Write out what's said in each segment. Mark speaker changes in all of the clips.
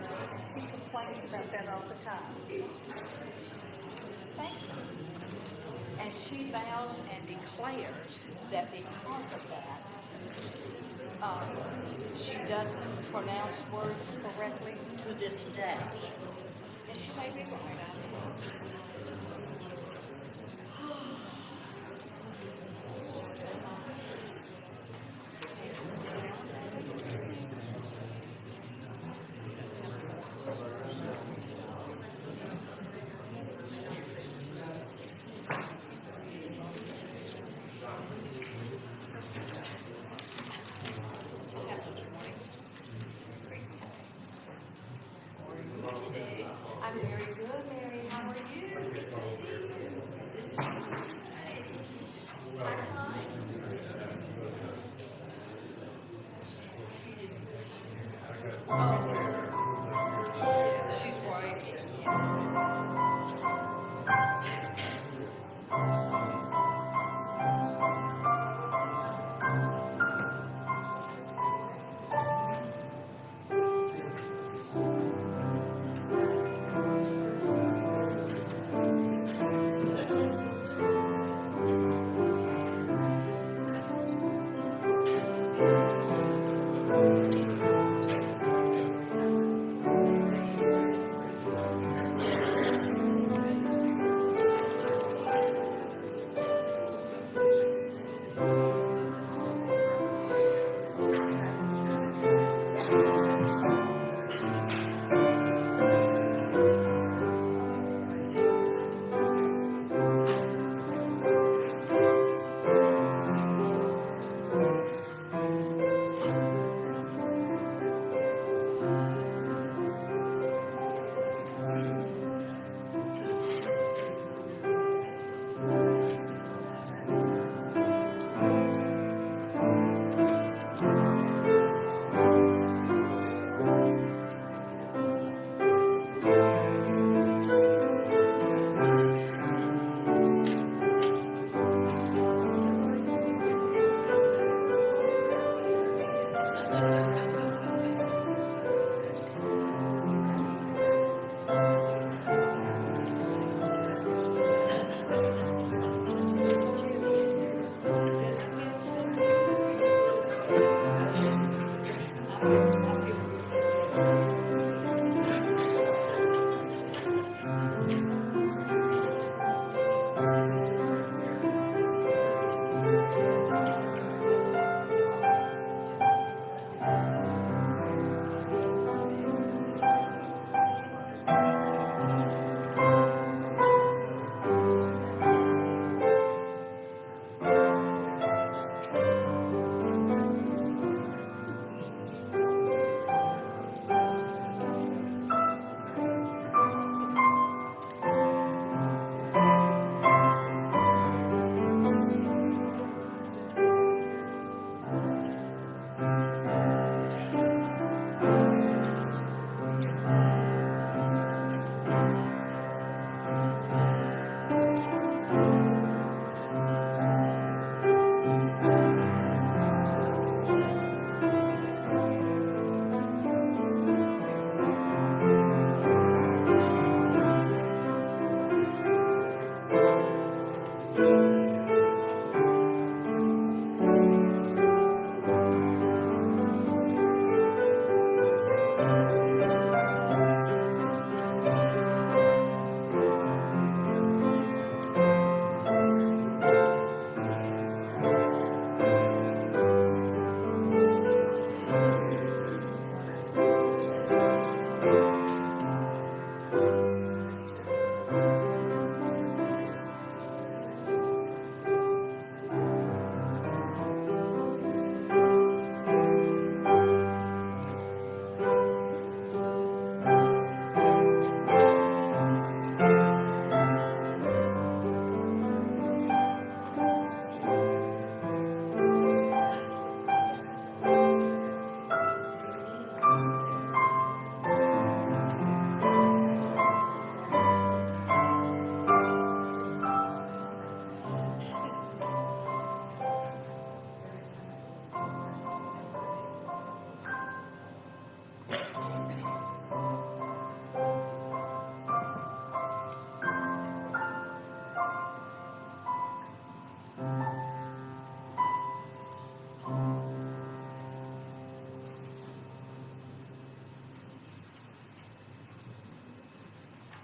Speaker 1: does, he complains about that all the time. Thank you. And she vows and declares that because of that, um, she doesn't pronounce words correctly to this day. And she may be right,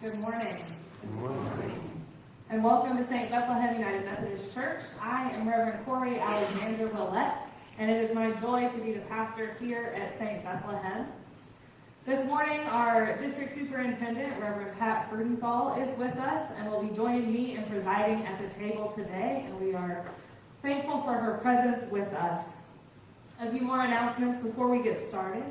Speaker 1: Good
Speaker 2: morning. And welcome to St. Bethlehem United Methodist Church. I am Reverend Corey Alexander Willett, and it is my joy to be the pastor here at St. Bethlehem. This morning, our district superintendent, Reverend Pat Frudenthal, is with us and will be joining me in presiding at the table today, and we are thankful for her presence with us. A few more announcements before we get started.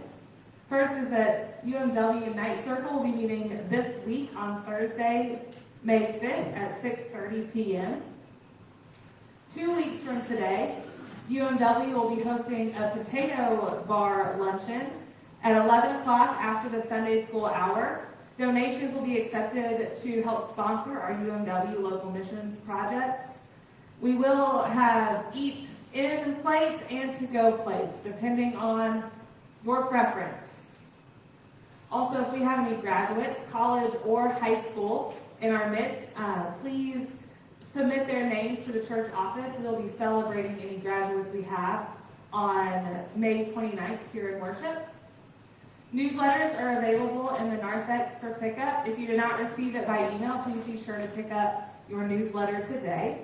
Speaker 2: First is that UMW Night Circle will be meeting this week on Thursday, May 5th at 6:30 p.m. Two weeks from today, UMW will be hosting a potato bar luncheon at 11 o'clock after the Sunday school hour. Donations will be accepted to help sponsor our UMW local missions projects. We will have eat in plates and to go plates, depending on your preference. Also, if we have any graduates, college or high school in our midst, uh, please submit their names to the church office. We'll be celebrating any graduates we have on May 29th here in worship. Newsletters are available in the narthex for pickup. If you did not receive it by email, please be sure to pick up your newsletter today.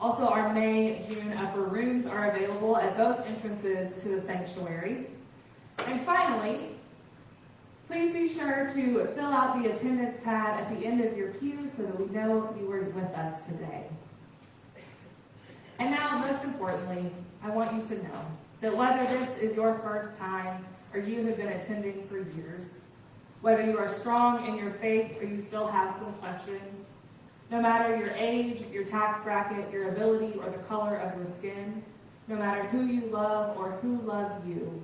Speaker 2: Also, our May, June upper rooms are available at both entrances to the sanctuary. And finally, please be sure to fill out the attendance pad at the end of your pew so that we know you were with us today. And now, most importantly, I want you to know that whether this is your first time or you have been attending for years, whether you are strong in your faith or you still have some questions, no matter your age, your tax bracket, your ability, or the color of your skin, no matter who you love or who loves you,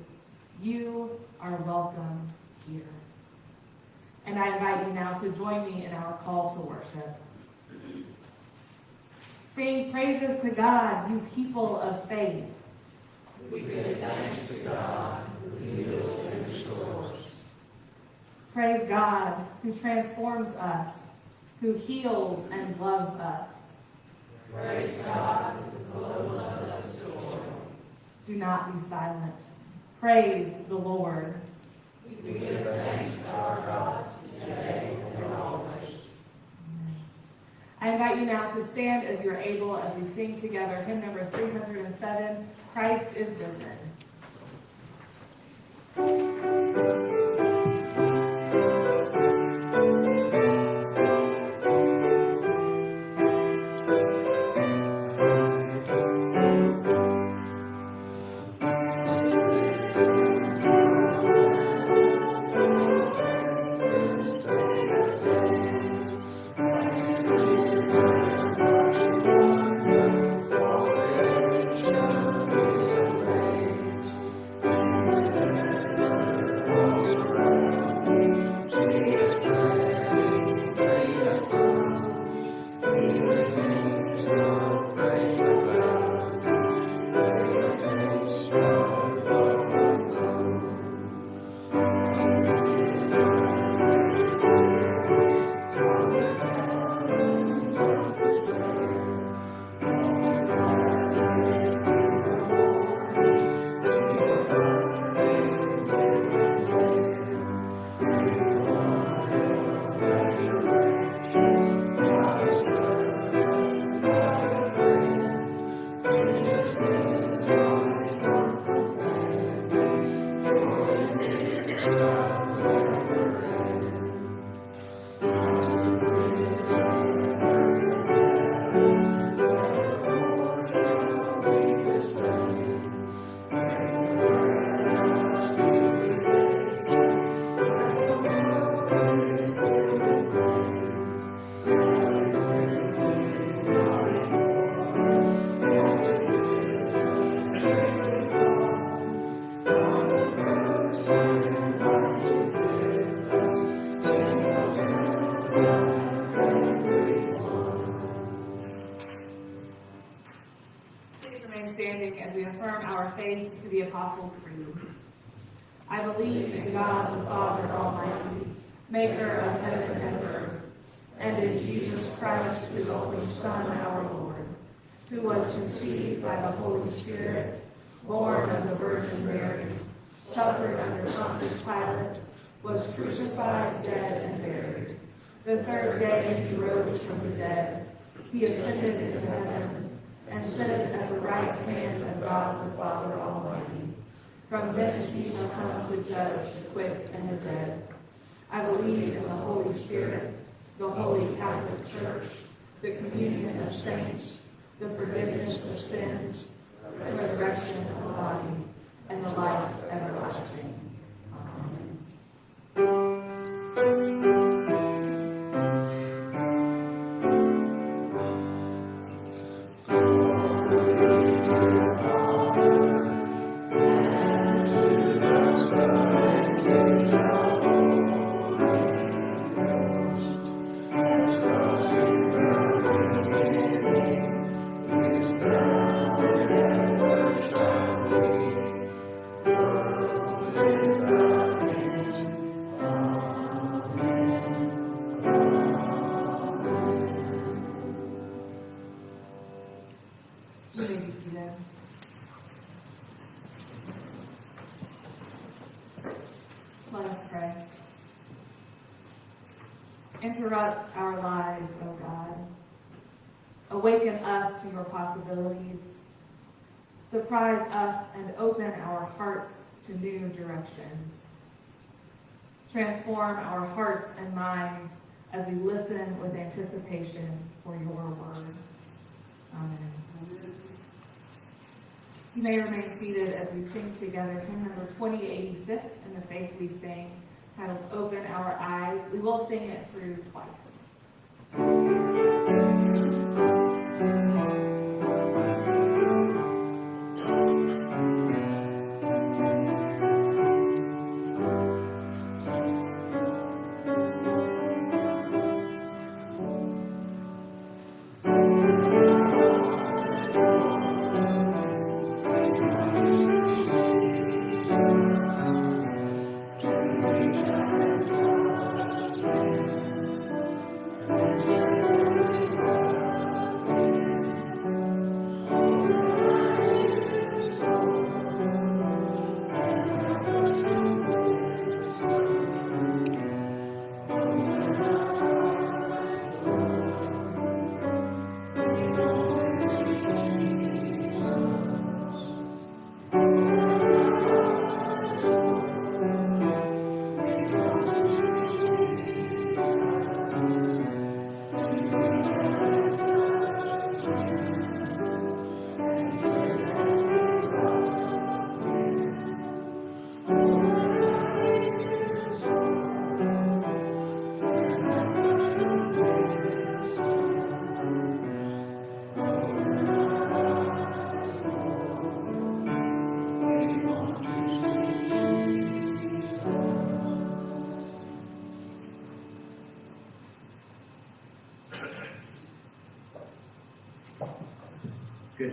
Speaker 2: you are welcome here. And I invite you now to join me in our call to worship. Sing praises to God, you people of faith.
Speaker 3: We give thanks to God who heals and restores.
Speaker 2: Praise God, who transforms us, who heals and loves us.
Speaker 3: Praise God who clothes us with joy.
Speaker 2: Do not be silent. Praise the Lord.
Speaker 3: We give thanks to our God today and always.
Speaker 2: I invite you now to stand as you're able as we sing together hymn number 307, Christ is risen. Interrupt our lives, O God. Awaken us to your possibilities. Surprise us and open our hearts to new directions. Transform our hearts and minds as we listen with anticipation for your word. Amen. You may remain seated as we sing together hymn number 2086 in the faith we sing, titled Open Our Eyes. We will sing it through twice.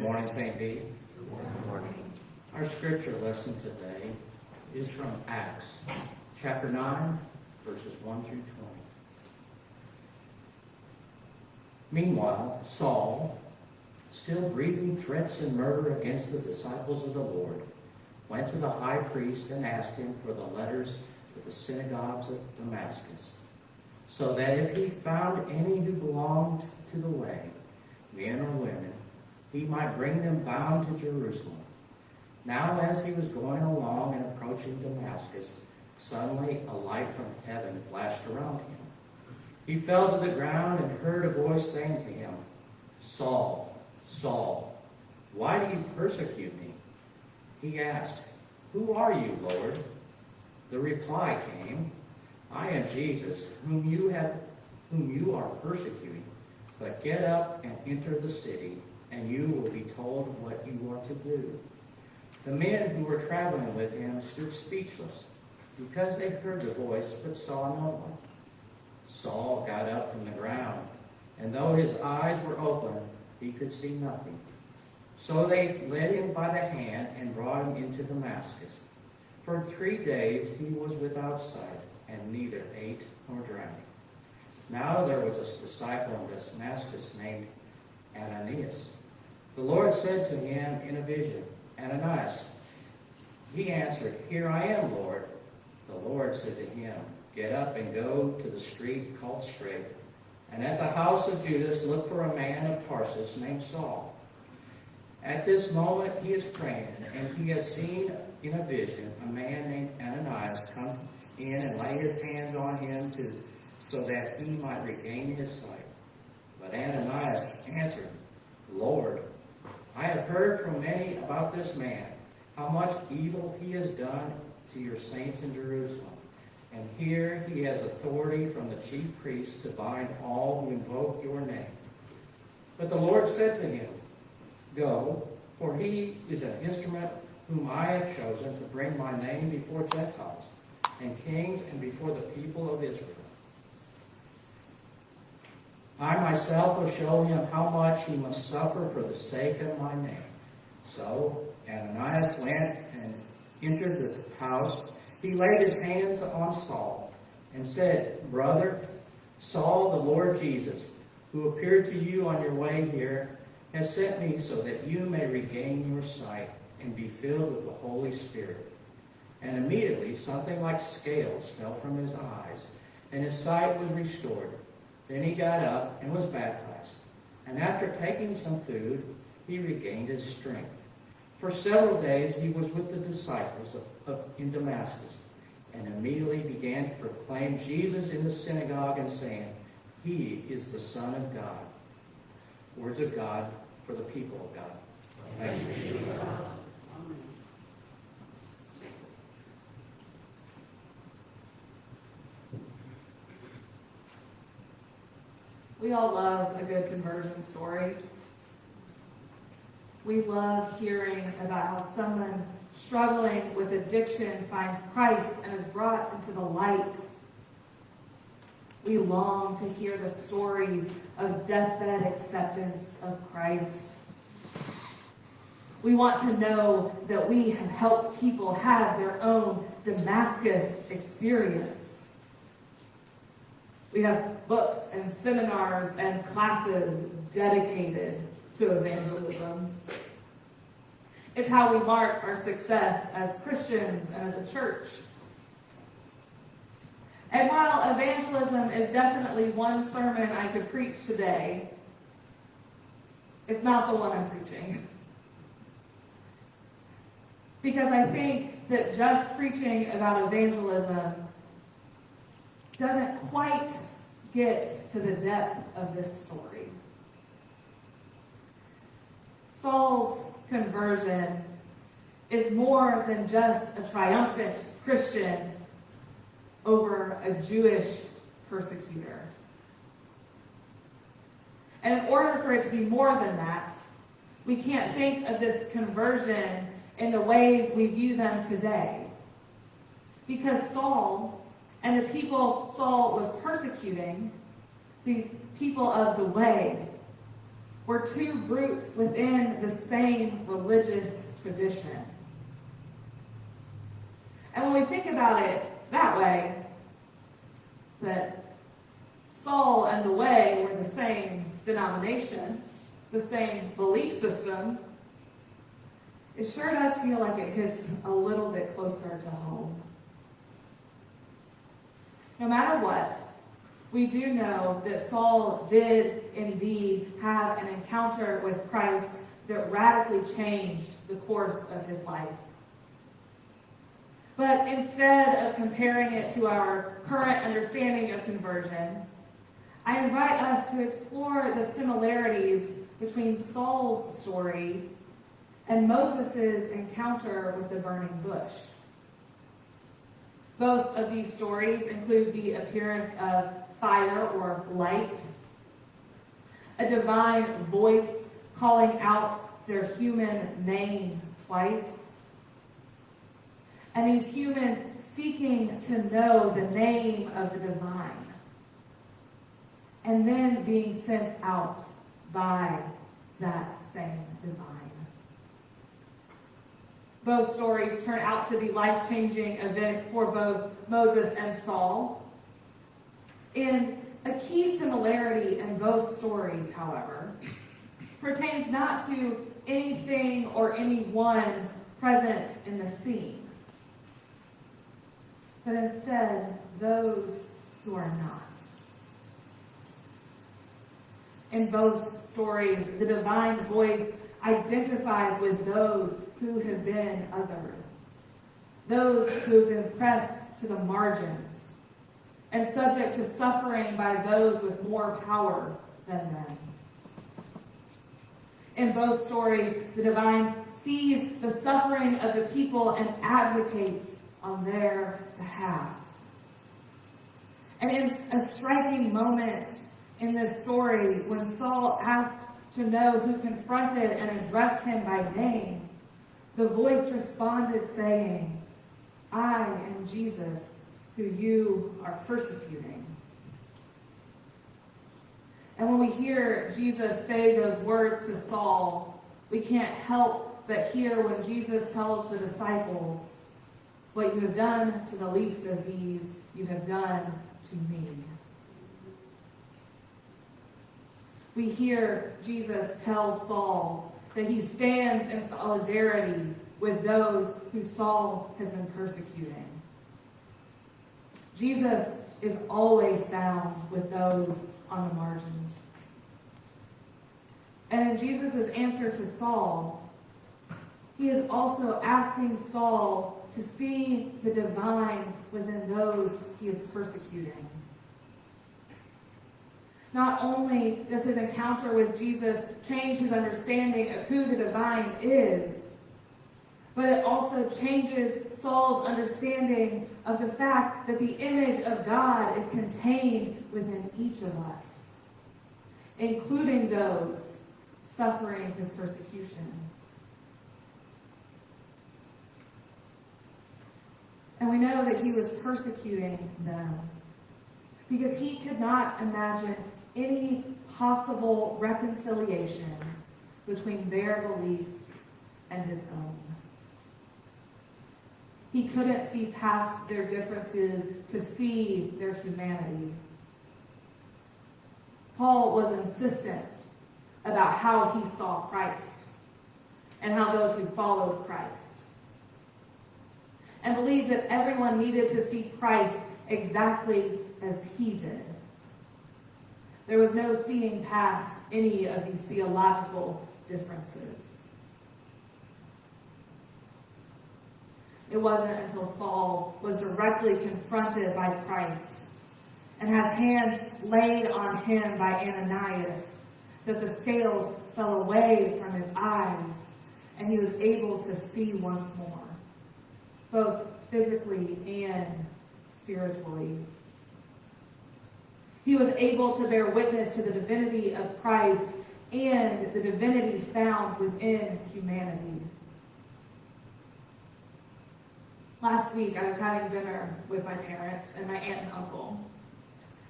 Speaker 4: Morning, St. B. Good morning. Our scripture lesson today is from Acts, chapter 9, verses 1 through 20. Meanwhile, Saul, still breathing threats and murder against the disciples of the Lord, went to the high priest and asked him for the letters to the synagogues of Damascus, so that if he found any who belonged to the way, men or women, he might bring them bound to Jerusalem. Now, as he was going along and approaching Damascus, suddenly a light from heaven flashed around him. He fell to the ground and heard a voice saying to him, Saul, Saul, why do you persecute me? He asked, Who are you, Lord? The reply came, I am Jesus, whom you have whom you are persecuting. But get up and enter the city, and you will be told what you are to do. The men who were traveling with him stood speechless, because they heard the voice but saw no one. Saul got up from the ground, and though his eyes were open, he could see nothing. So they led him by the hand and brought him into Damascus. For three days he was without sight, and neither ate nor drank. Now there was a disciple in Damascus named Ananias. The Lord said to him in a vision, Ananias. He answered, Here I am, Lord. The Lord said to him, Get up and go to the street called Straight, and at the house of Judas look for a man of Tarsus named Saul. At this moment he is praying, and he has seen in a vision a man named Ananias come in and lay his hands on him to, so that he might regain his sight. But Ananias answered, Lord, I have heard from many about this man, how much evil he has done to your saints in Jerusalem. And here he has authority from the chief priests to bind all who invoke your name. But the Lord said to him, Go, for he is an instrument whom I have chosen to bring my name before Gentiles and kings and before the people of Israel. I myself will show him how much he must suffer for the sake of my name. So Ananias went and entered the house. He laid his hands on Saul and said, Brother, Saul, the Lord Jesus, who appeared to you on your way here, has sent me so that you may regain your sight and be filled with the Holy Spirit. And immediately something like scales fell from his eyes, and his sight was restored. Then he got up and was baptized. And after taking some food, he regained his strength. For several days he was with the disciples of, of, in Damascus, and immediately began to proclaim Jesus in the synagogue and saying, He is the Son of God. Words of God for the people of God. Thanks
Speaker 2: We all love a good conversion story. We love hearing about how someone struggling with addiction finds Christ and is brought into the light. We long to hear the stories of deathbed acceptance of Christ. We want to know that we have helped people have their own Damascus experience. We have books and seminars and classes dedicated to evangelism. It's how we mark our success as Christians and as a church. And while evangelism is definitely one sermon I could preach today, it's not the one I'm preaching. Because I think that just preaching about evangelism doesn't quite get to the depth of this story. Saul's conversion is more than just a triumphant Christian over a Jewish persecutor. And in order for it to be more than that, we can't think of this conversion in the ways we view them today. Because Saul and the people Saul was persecuting, these people of the way, were two groups within the same religious tradition. And when we think about it that way, that Saul and the way were the same denomination, the same belief system, it sure does feel like it hits a little bit closer to home. No matter what, we do know that Saul did indeed have an encounter with Christ that radically changed the course of his life. But instead of comparing it to our current understanding of conversion, I invite us to explore the similarities between Saul's story and Moses' encounter with the burning bush. Both of these stories include the appearance of fire or light, a divine voice calling out their human name twice, and these humans seeking to know the name of the divine, and then being sent out by that same divine. Both stories turn out to be life changing events for both Moses and Saul. And a key similarity in both stories, however, pertains not to anything or anyone present in the scene, but instead those who are not. In both stories, the divine voice identifies with those who have been othered, those who have been pressed to the margins, and subject to suffering by those with more power than them. In both stories, the divine sees the suffering of the people and advocates on their behalf. And in a striking moment in this story, when Saul asked to know who confronted and addressed him by name, the voice responded saying, I am Jesus, who you are persecuting. And when we hear Jesus say those words to Saul, we can't help but hear when Jesus tells the disciples, What you have done to the least of these, you have done to me. We hear Jesus tell Saul that he stands in solidarity with those who Saul has been persecuting. Jesus is always found with those on the margins. And in Jesus' answer to Saul, he is also asking Saul to see the divine within those he is persecuting. Not only does his encounter with Jesus change his understanding of who the divine is, but it also changes Saul's understanding of the fact that the image of God is contained within each of us, including those suffering his persecution. And we know that he was persecuting them because he could not imagine any possible reconciliation between their beliefs and his own. He couldn't see past their differences to see their humanity. Paul was insistent about how he saw Christ and how those who followed Christ. And believed that everyone needed to see Christ exactly as he did. There was no seeing past any of these theological differences. It wasn't until Saul was directly confronted by Christ and has hands laid on him by Ananias that the scales fell away from his eyes and he was able to see once more, both physically and spiritually. He was able to bear witness to the divinity of Christ and the divinity found within humanity. Last week, I was having dinner with my parents and my aunt and uncle.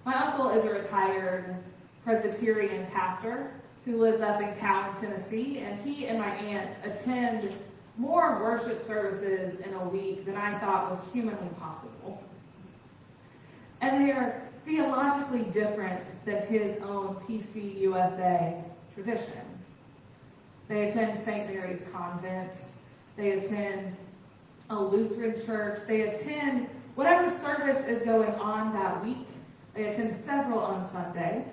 Speaker 2: My uncle is a retired Presbyterian pastor who lives up in Cowan, Tennessee, and he and my aunt attend more worship services in a week than I thought was humanly possible. And they are theologically different than his own PCUSA tradition. They attend St. Mary's Convent. They attend a Lutheran church. They attend whatever service is going on that week. They attend several on Sunday.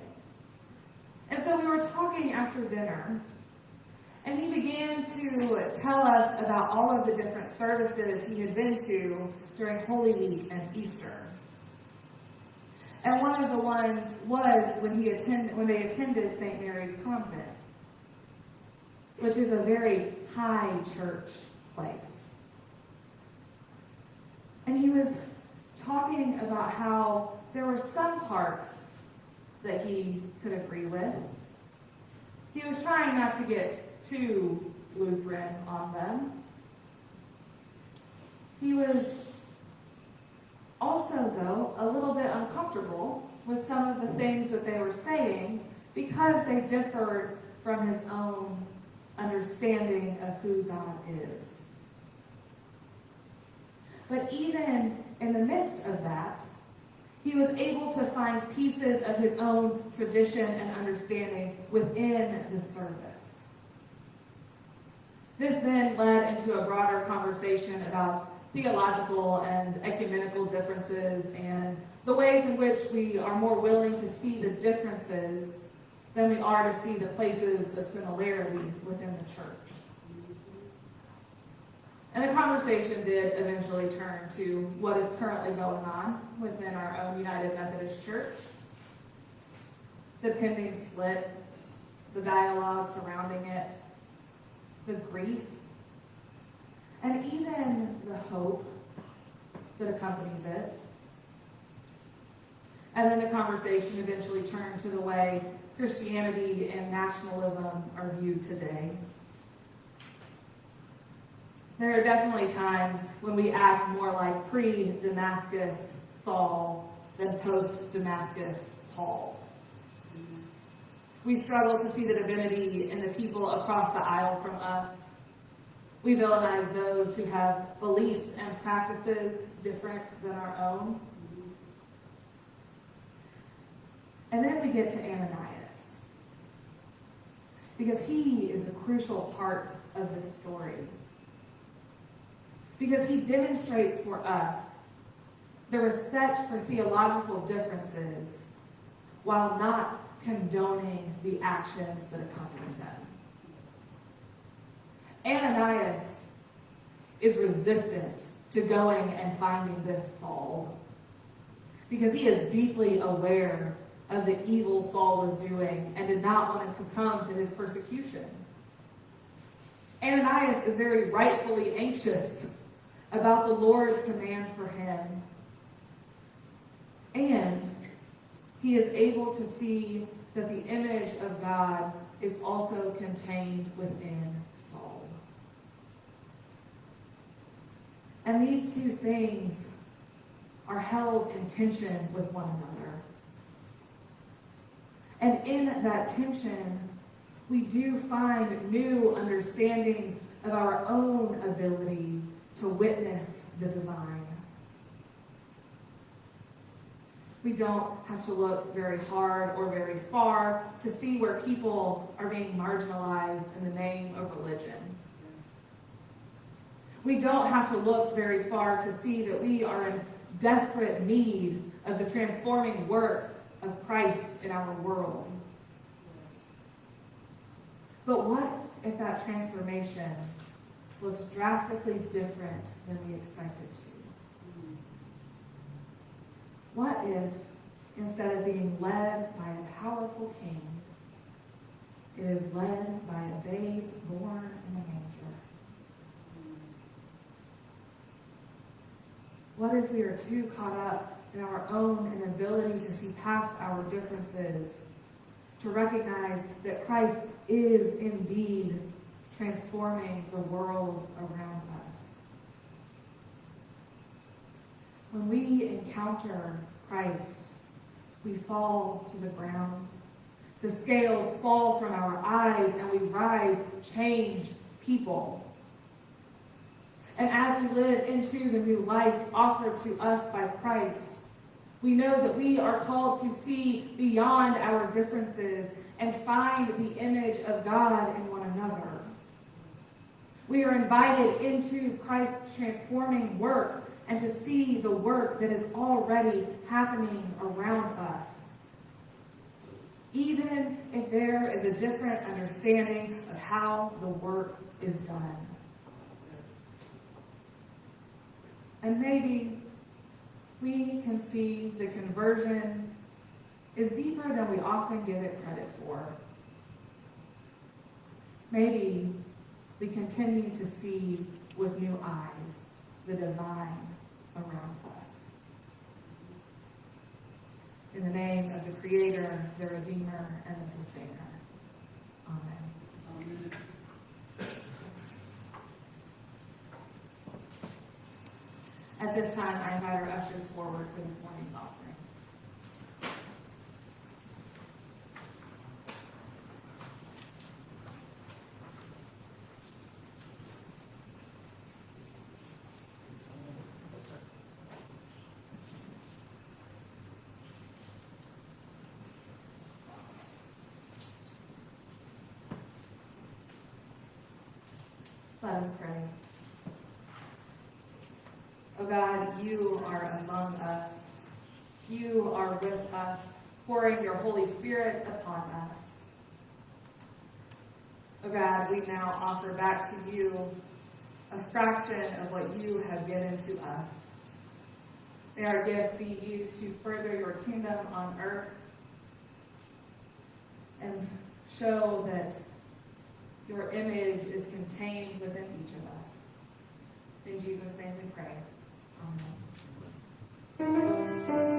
Speaker 2: And so we were talking after dinner, and he began to tell us about all of the different services he had been to during Holy Week and Easter. And one of the ones was when he attended when they attended St. Mary's Convent, which is a very high church place. And he was talking about how there were some parts that he could agree with. He was trying not to get too Lutheran on them. He was also, though, a little bit uncomfortable with some of the things that they were saying because they differed from his own understanding of who God is. But even in the midst of that, he was able to find pieces of his own tradition and understanding within the service. This then led into a broader conversation about theological and ecumenical differences and the ways in which we are more willing to see the differences than we are to see the places of similarity within the church. And the conversation did eventually turn to what is currently going on within our own United Methodist Church. The pending split, the dialogue surrounding it, the grief, and even the hope that accompanies it. And then the conversation eventually turned to the way Christianity and nationalism are viewed today. There are definitely times when we act more like pre-Damascus Saul than post-Damascus Paul. We struggle to see the divinity in the people across the aisle from us. We villainize those who have beliefs and practices different than our own. And then we get to Ananias. Because he is a crucial part of this story. Because he demonstrates for us the respect for theological differences while not condoning the actions that accompany them. Ananias is resistant to going and finding this Saul because he is deeply aware of the evil Saul was doing and did not want to succumb to his persecution. Ananias is very rightfully anxious about the Lord's command for him. And he is able to see that the image of God is also contained within Saul. And these two things are held in tension with one another. And in that tension, we do find new understandings of our own ability to witness the divine. We don't have to look very hard or very far to see where people are being marginalized in the name of religion. We don't have to look very far to see that we are in desperate need of the transforming work of Christ in our world. But what if that transformation looks drastically different than we expected to? What if, instead of being led by a powerful king, it is led by a babe born in a manger? What if we are too caught up in our own inability to see past our differences, to recognize that Christ is indeed transforming the world around us? When we encounter Christ, we fall to the ground. The scales fall from our eyes and we rise changed people. And as we live into the new life offered to us by Christ, we know that we are called to see beyond our differences and find the image of God in one another. We are invited into Christ's transforming work and to see the work that is already happening around us. Even if there is a different understanding of how the work is done. And maybe we can see the conversion is deeper than we often give it credit for. Maybe we continue to see with new eyes the divine around us. In the name of the Creator, the Redeemer, and the Sustainer. Amen. At this time, I invite our ushers forward for this morning's offering. Let us pray. God, you are among us. You are with us, pouring your Holy Spirit upon us. Oh God, we now offer back to you a fraction of what you have given to us. May our gifts be used to further your kingdom on earth and show that your image is contained within each of us. In Jesus' name we pray. Amen. You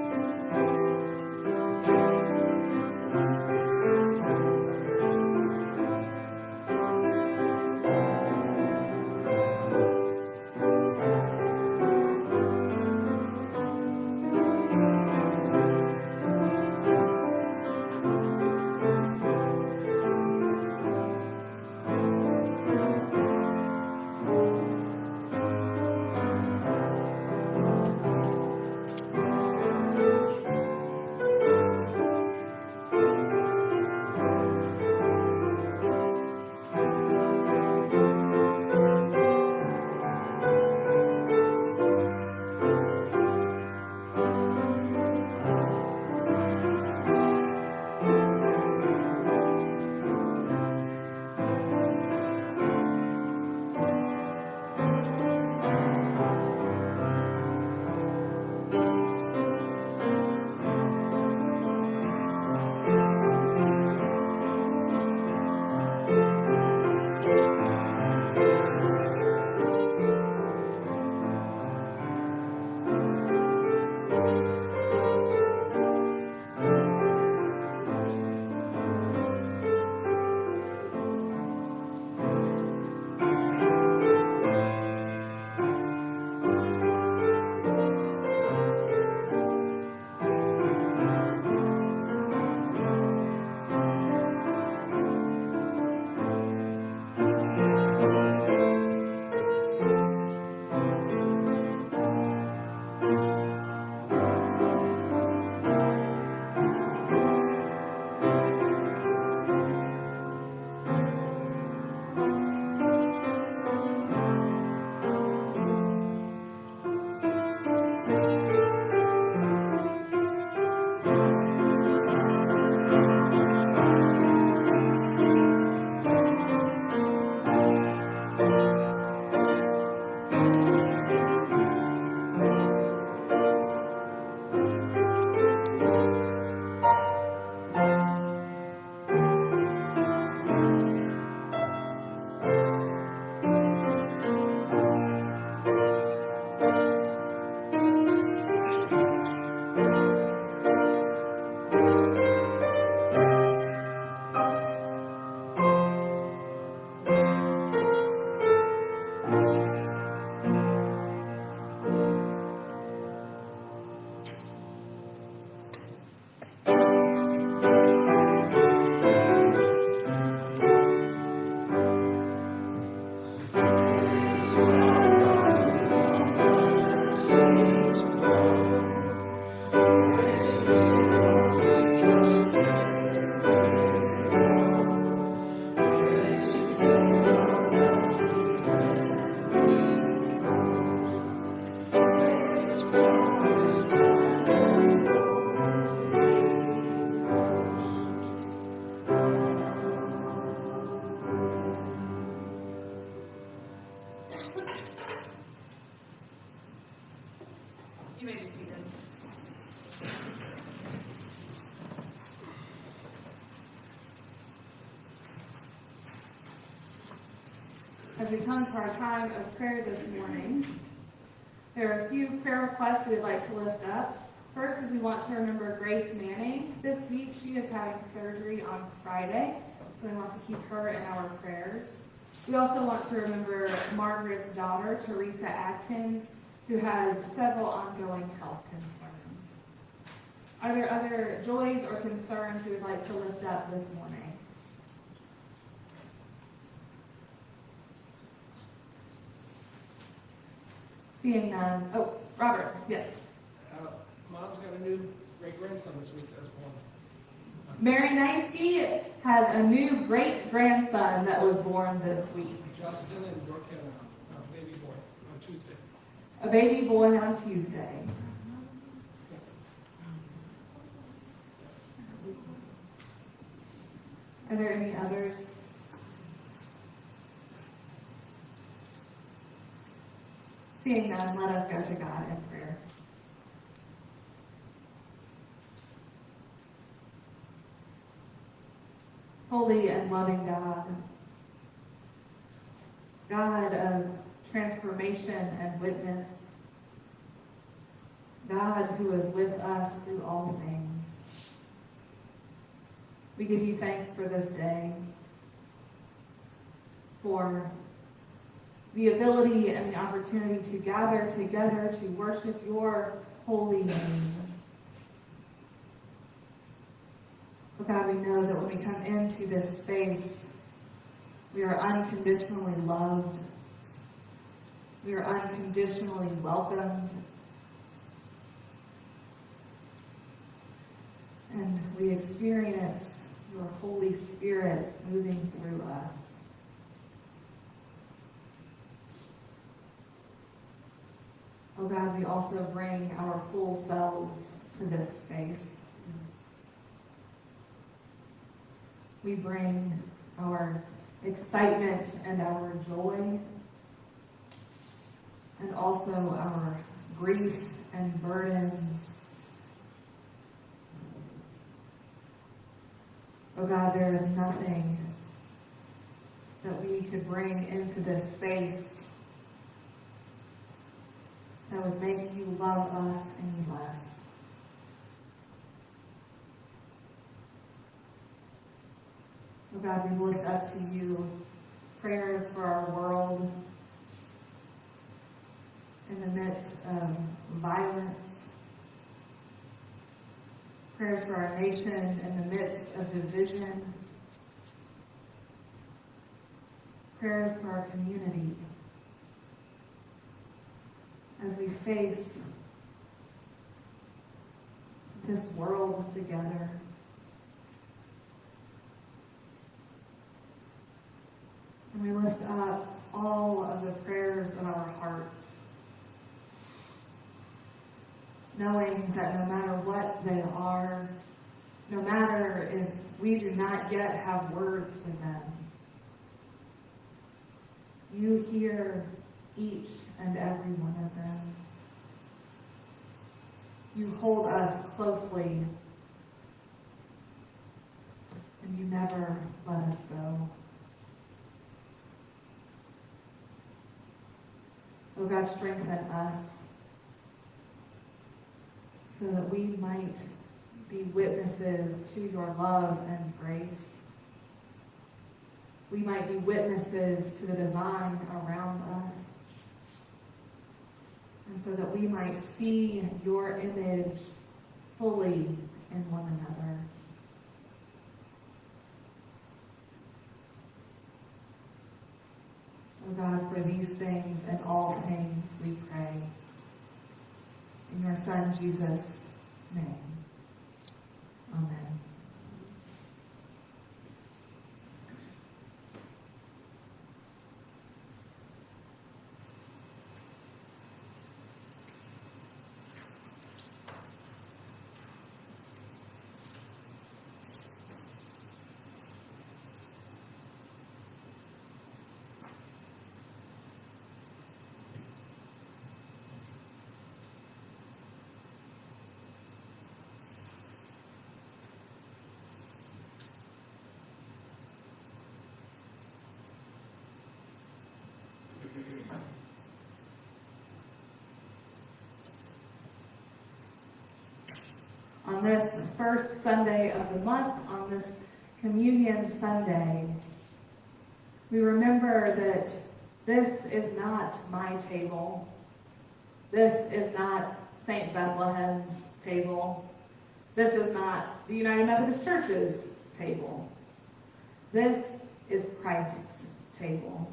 Speaker 2: Come to our time of prayer this morning, there are a few prayer requests we'd like to lift up. First is we want to remember Grace Manning. This week she is having surgery on Friday, so we want to keep her in our prayers. We also want to remember Margaret's daughter, Teresa Atkins, who has several ongoing health concerns. Are there other joys or concerns you would like to lift up this morning? Seeing none. Oh, Robert, yes.
Speaker 5: Uh, Mom's got a new great grandson this week that was born.
Speaker 2: Mary Neinsky has a new great grandson that was born this week.
Speaker 5: Justin and Brooke had a, a baby boy on Tuesday.
Speaker 2: a baby boy on Tuesday. Are there any others? Seeing none, let us go to God in prayer. Holy and loving God, God of transformation and witness, God who is with us through all things. We give you thanks for this day, for the ability and the opportunity to gather together to worship your holy name. Oh God, we know that when we come into this space, we are unconditionally loved. We are unconditionally welcomed. And we experience your Holy Spirit moving through us. Oh God, we also bring our full selves to this space. We bring our excitement and our joy, and also our grief and burdens. Oh God, there is nothing that we could bring into this space that would make you love us any less. Oh God, we lift up to you prayers for our world in the midst of violence, prayers for our nation in the midst of division, prayers for our community as we face this world together. And we lift up all of the prayers of our hearts, knowing that no matter what they are, no matter if we do not yet have words for them, you hear each and every one of them. You hold us closely, and you never let us go. Oh God, strengthen us so that we might be witnesses to your love and grace. We might be witnesses to the divine around us. And so that we might see your image fully in one another. Oh God, for these things and all things we pray. In your Son, Jesus' name. Amen. On this first Sunday of the month, on this Communion Sunday, we remember that this is not my table. This is not St. Bethlehem's table. This is not the United Methodist Church's table. This is Christ's table.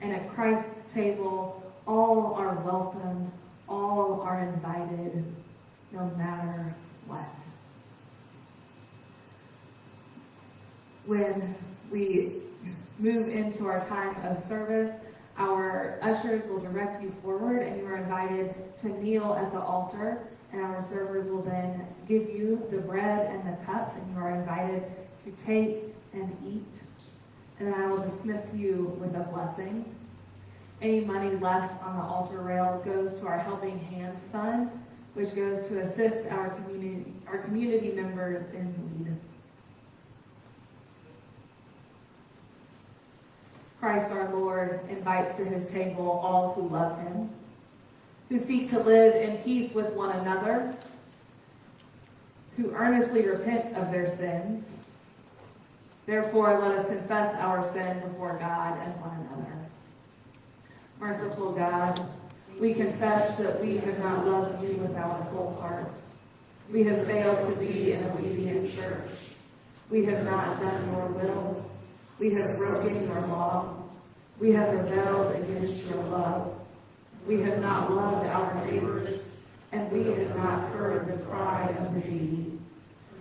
Speaker 2: And at Christ's table, all are welcomed, all are invited, no matter what. When we move into our time of service, our ushers will direct you forward, and you are invited to kneel at the altar, and our servers will then give you the bread and the cup, and you are invited to take and eat. And I will dismiss you with a blessing. Any money left on the altar rail goes to our Helping Hands Fund, which goes to assist our community, our community members in need. Christ our Lord invites to his table all who love him, who seek to live in peace with one another, who earnestly repent of their sins. Therefore, let us confess our sin before God and one another. Merciful God, we confess that we have not loved you with our whole heart. We have failed to be an obedient church. We have not done your will. We have broken your law. We have rebelled against your love. We have not loved our neighbors, and we have not heard the cry of the needy.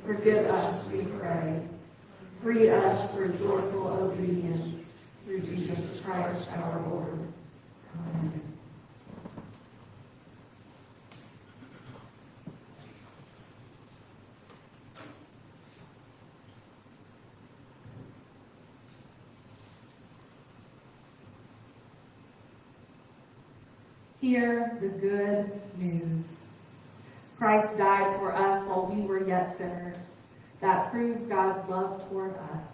Speaker 2: Forgive us, we pray. Free us for joyful obedience through Jesus Christ our Lord. Amen. Hear the good news. Christ died for us while we were yet sinners. That proves God's love toward us.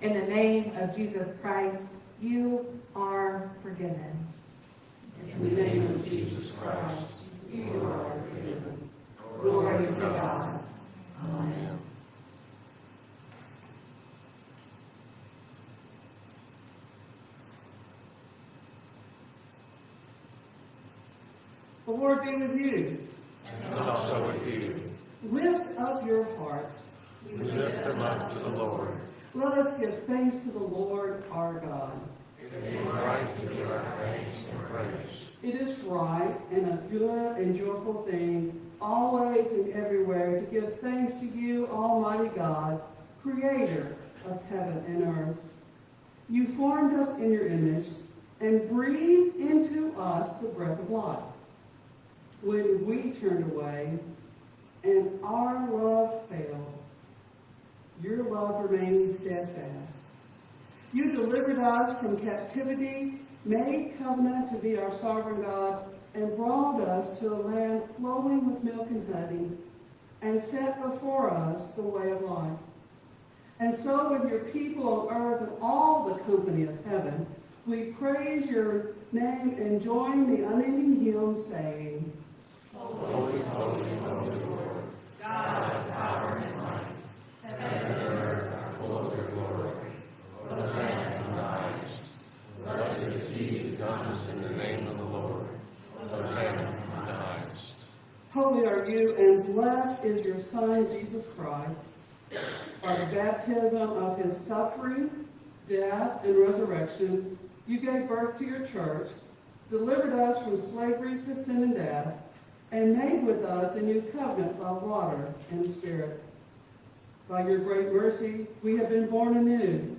Speaker 2: In the name of Jesus Christ, you are forgiven.
Speaker 3: In the name of Jesus Christ, you are forgiven. Glory to God. Amen.
Speaker 6: The Lord be with you.
Speaker 3: And also with you.
Speaker 6: Lift up your hearts.
Speaker 3: We lift them up to the Lord.
Speaker 6: Let us give thanks to the Lord our God.
Speaker 3: It is right to give our thanks and praise.
Speaker 6: It is right and a good and joyful thing, always and everywhere, to give thanks to you, Almighty God, Creator of heaven and earth. You formed us in your image and breathed into us the breath of life. When we turned away and our love failed, your love remained steadfast. You delivered us from captivity, made covenant to be our sovereign God, and brought us to a land flowing with milk and honey, and set before us the way of life. And so with your people on earth and all the company of heaven, we praise your name and join the unending hymn saying,
Speaker 3: Holy, holy, holy Lord, God of power and might, heaven and earth are full of your glory. Hosanna in the highest. Blessed is he who comes in the name of the Lord. Hosanna in the highest.
Speaker 6: Holy are you, and blessed is your Son, Jesus Christ. By the baptism of his suffering, death, and resurrection, you gave birth to your church, delivered us from slavery to sin and death, and made with us a new covenant by water and spirit. By your great mercy, we have been born anew,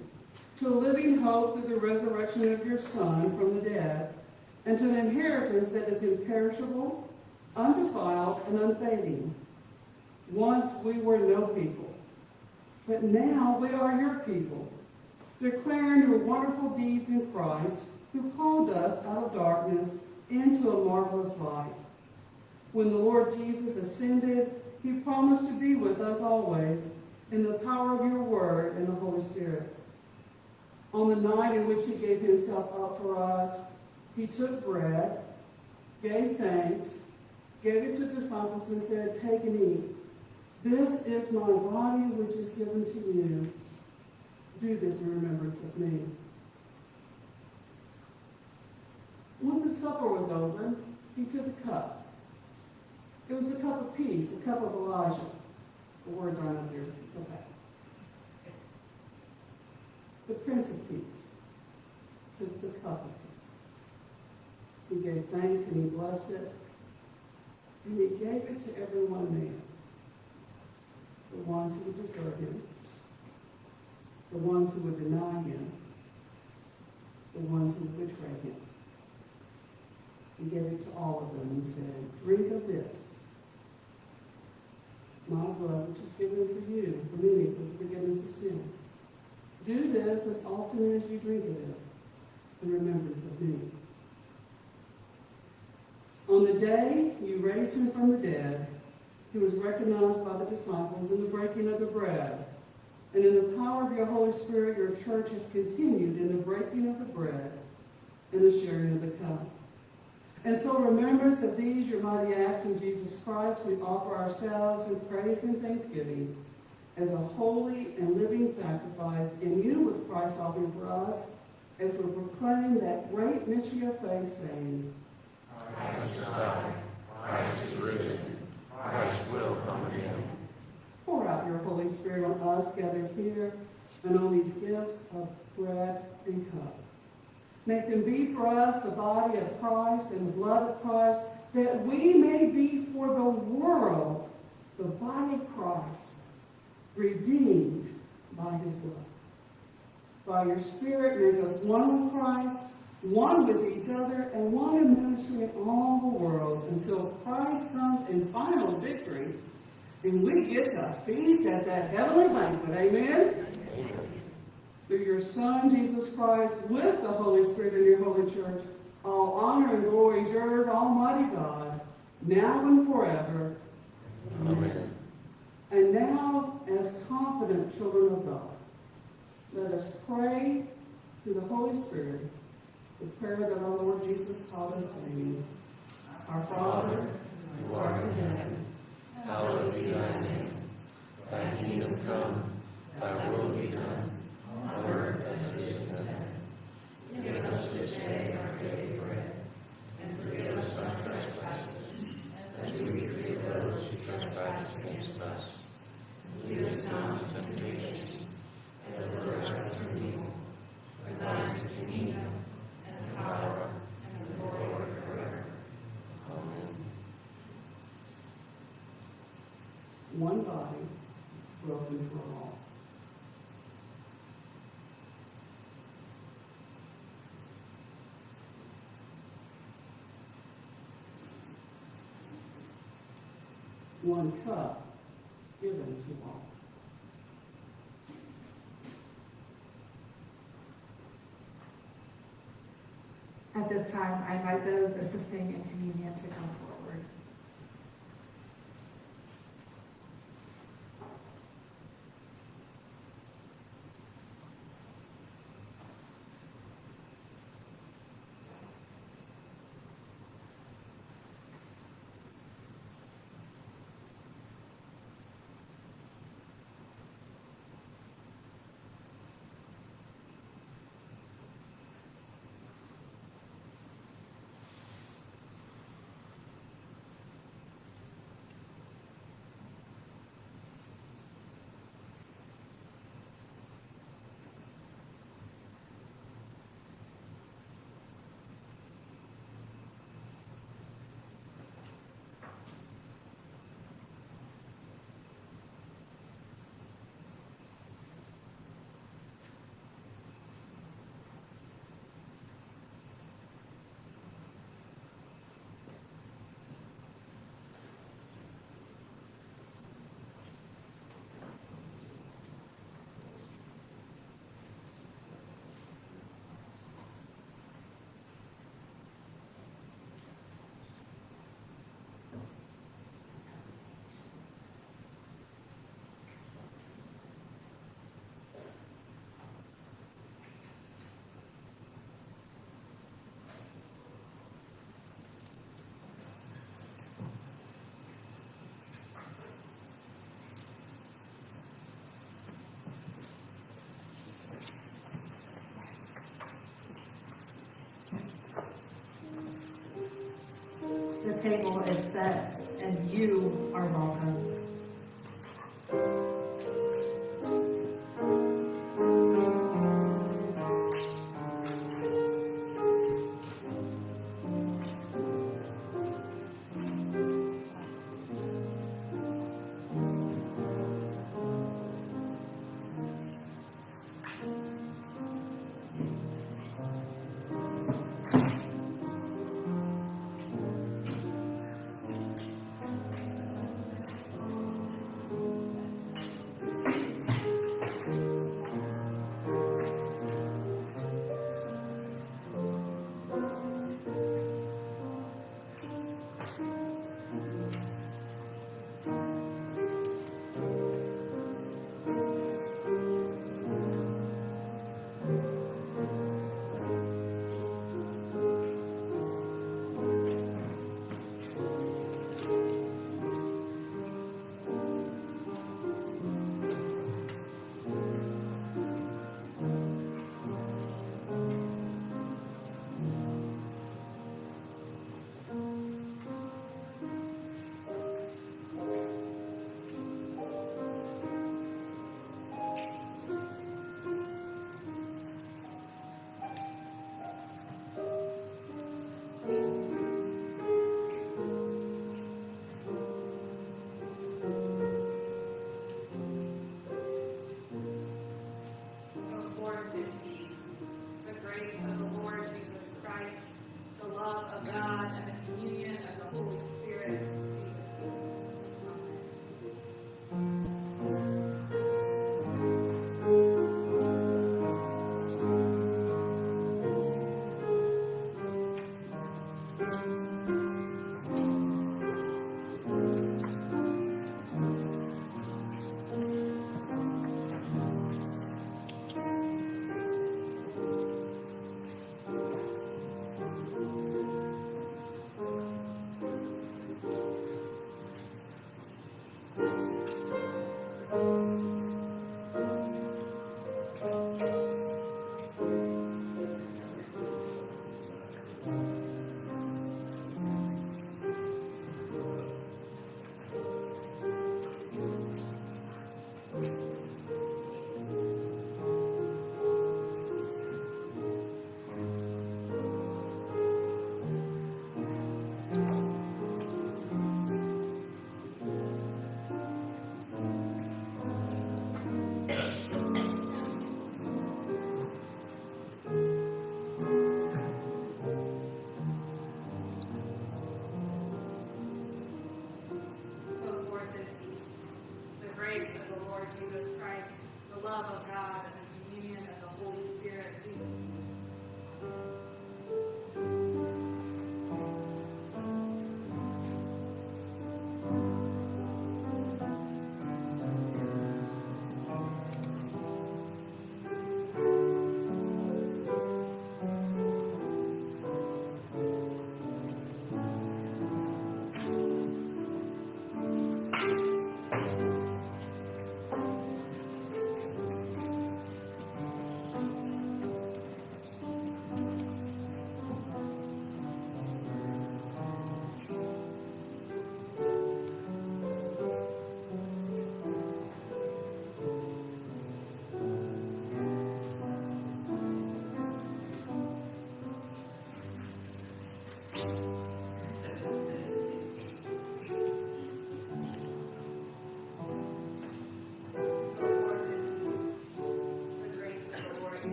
Speaker 6: to a living hope through the resurrection of your Son from the dead, and to an inheritance that is imperishable, undefiled, and unfading. Once we were no people, but now we are your people, declaring your wonderful deeds in Christ, who called us out of darkness into a marvelous light. When the Lord Jesus ascended, he promised to be with us always in the power of your word and the Holy Spirit. On the night in which he gave himself up for us, he took bread, gave thanks, gave it to the disciples, and said, Take and eat. This is my body which is given to you. Do this in remembrance of me. When the supper was over, he took a cup. It was the cup of peace, the cup of Elijah. The words aren't up here, it's okay. The Prince of Peace took the cup of peace. He gave thanks and he blessed it, and he gave it to everyone there. The ones who would desert him, the ones who would deny him, the ones who would betray him. He gave it to all of them and said, Drink of this, my blood, which is given for you, for many, for the forgiveness of sins. Do this as often as you drink of it in remembrance of me. On the day you raised him from the dead, he was recognized by the disciples in the breaking of the bread. And in the power of your Holy Spirit, your church has continued in the breaking of the bread and the sharing of the cup. And so, remembrance of these, your mighty acts in Jesus Christ, we offer ourselves in praise and thanksgiving as a holy and living sacrifice in you with Christ offering for us, as we proclaim that great mystery of faith, saying,
Speaker 3: Christ is died, Christ is risen, Christ will come again.
Speaker 6: Pour out your Holy Spirit on us gathered here and on these gifts of bread and cup. Make them be for us the body of Christ and the blood of Christ, that we may be for the world the body of Christ, redeemed by his blood. By your Spirit, make us one with Christ, one with each other, and one in ministry in all the world until Christ comes in final victory and we get to feast at that heavenly banquet. Amen? Through your Son, Jesus Christ, with the Holy Spirit in your holy church, all honor and glory is yours, Almighty God, now and forever.
Speaker 3: Amen.
Speaker 6: And now, as confident children of God, let us pray through the Holy Spirit the prayer that our Lord Jesus taught us, saying, Our Father,
Speaker 3: who art in heaven, hallowed be thy name. Thy kingdom come, thy will be done, on earth as it is in heaven. Give us this day our daily bread, and forgive us our trespasses, as we forgive those who trespass against us. And Lead us not into temptation, but deliver us from evil. For thine is the kingdom, and the power, and the glory forever. Amen.
Speaker 6: one body, broken for all. One cup given to all.
Speaker 2: At this time, I invite those assisting in communion to come forward. The table is set and you are welcome.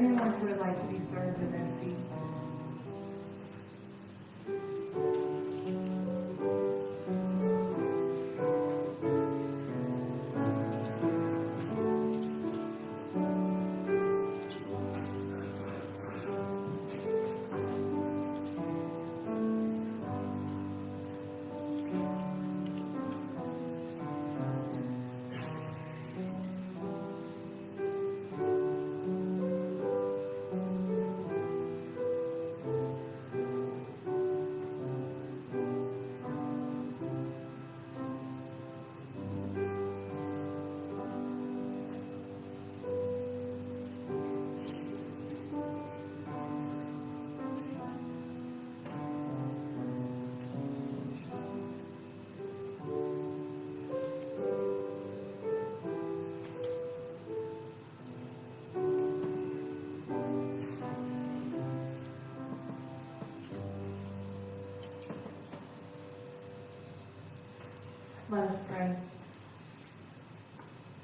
Speaker 2: Anyone who would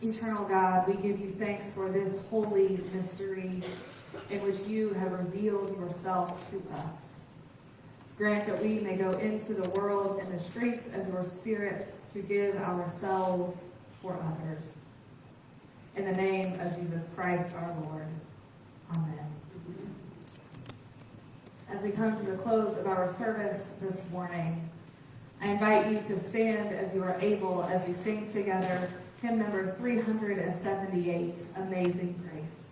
Speaker 2: Eternal God, we give you thanks for this holy mystery in which you have revealed yourself to us. Grant that we may go into the world in the strength of your Spirit to give ourselves for others. In the name of Jesus Christ our Lord. Amen. As we come to the close of our service this morning, I invite you to stand as you are able as we sing together hymn number 378, Amazing Grace.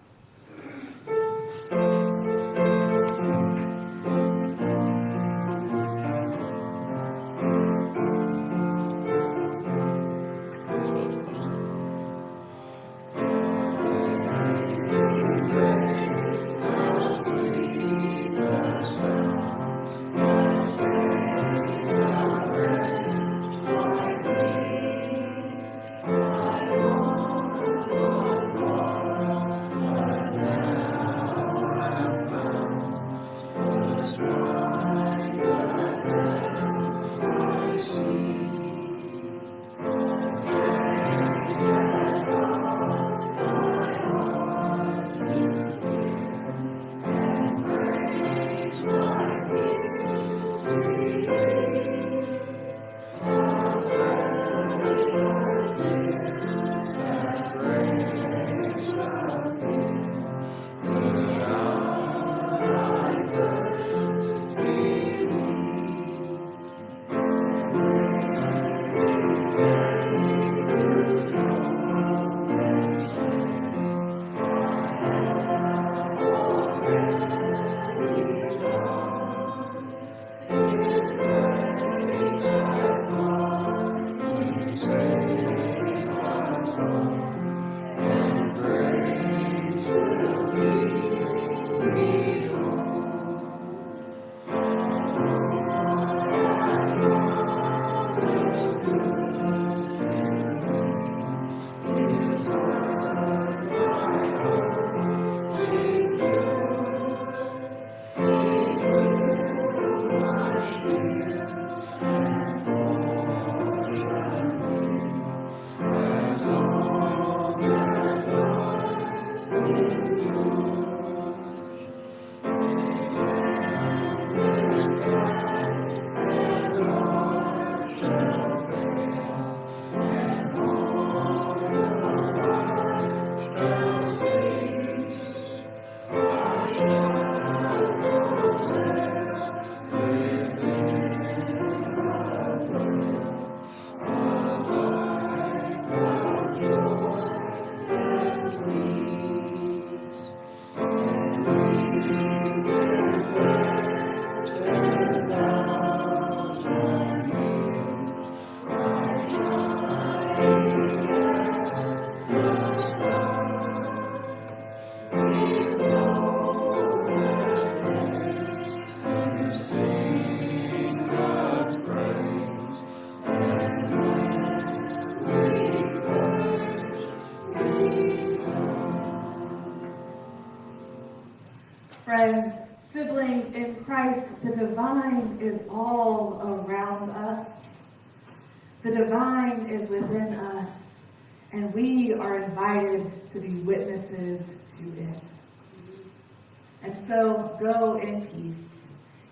Speaker 2: so go in peace,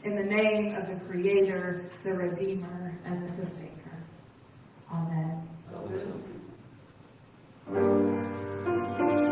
Speaker 2: in the name of the Creator, the Redeemer, and the Sustainer. Amen.
Speaker 6: Amen.